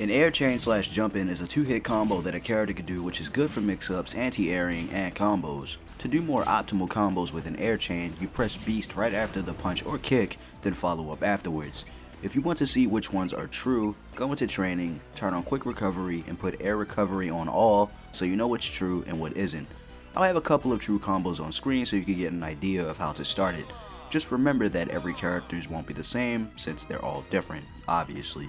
An air chain slash jump in is a two hit combo that a character can do which is good for mix ups, anti-airing, and combos. To do more optimal combos with an air chain, you press beast right after the punch or kick, then follow up afterwards. If you want to see which ones are true, go into training, turn on quick recovery, and put air recovery on all so you know what's true and what isn't. I'll have a couple of true combos on screen so you can get an idea of how to start it. Just remember that every characters won't be the same since they're all different, obviously.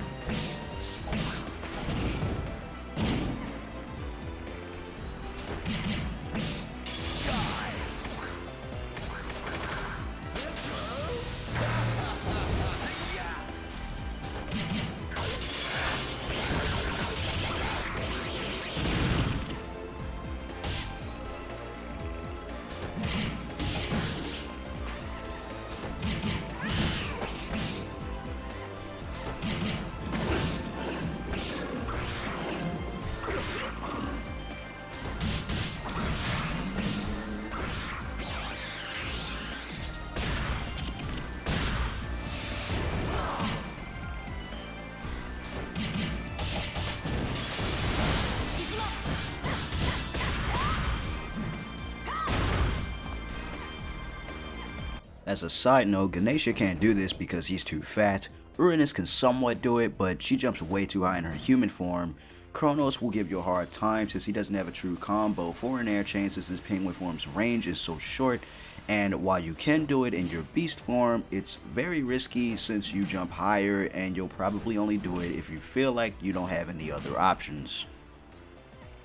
As a side note, Ganesha can't do this because he's too fat. Uranus can somewhat do it, but she jumps way too high in her human form. Kronos will give you a hard time since he doesn't have a true combo for an air chain since his penguin form's range is so short. And while you can do it in your beast form, it's very risky since you jump higher and you'll probably only do it if you feel like you don't have any other options.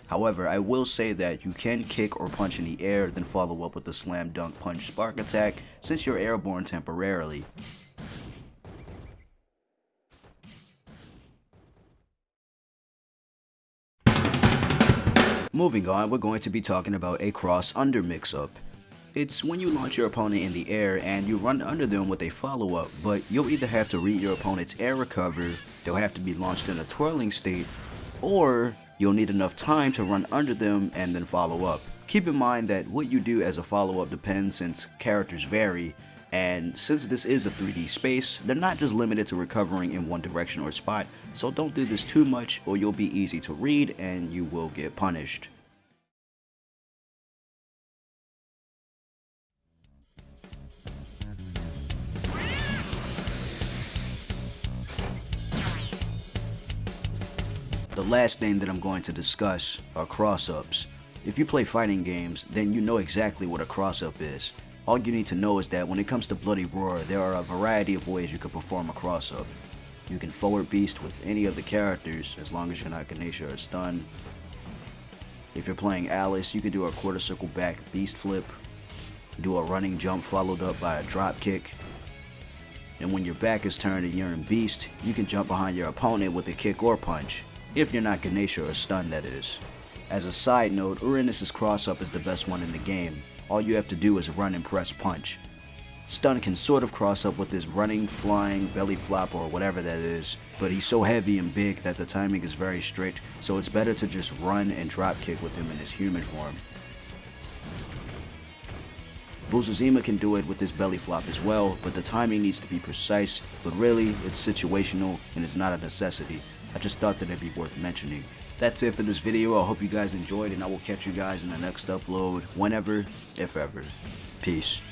However, I will say that you can kick or punch in the air, then follow up with a slam dunk punch spark attack since you're airborne temporarily. Moving on, we're going to be talking about a cross under mix-up. It's when you launch your opponent in the air and you run under them with a follow-up, but you'll either have to read your opponent's air recover, they'll have to be launched in a twirling state, or you'll need enough time to run under them and then follow up. Keep in mind that what you do as a follow-up depends since characters vary, and since this is a 3D space, they're not just limited to recovering in one direction or spot, so don't do this too much or you'll be easy to read and you will get punished. The last thing that I'm going to discuss are cross-ups. If you play fighting games, then you know exactly what a cross-up is. All you need to know is that when it comes to Bloody Roar, there are a variety of ways you can perform a cross-up. You can forward beast with any of the characters, as long as you're not Ganesha or Stun. If you're playing Alice, you can do a quarter circle back beast flip, do a running jump followed up by a drop kick, and when your back is turned and you're in beast, you can jump behind your opponent with a kick or punch. If you're not Ganesha or Stun, that is. As a side note, Uranus' cross-up is the best one in the game. All you have to do is run and press punch. Stun can sort of cross up with his running, flying, belly flop, or whatever that is, but he's so heavy and big that the timing is very strict, so it's better to just run and drop kick with him in his human form. Busuzima can do it with his belly flop as well, but the timing needs to be precise, but really, it's situational and it's not a necessity. I just thought that it'd be worth mentioning. That's it for this video. I hope you guys enjoyed and I will catch you guys in the next upload whenever, if ever. Peace.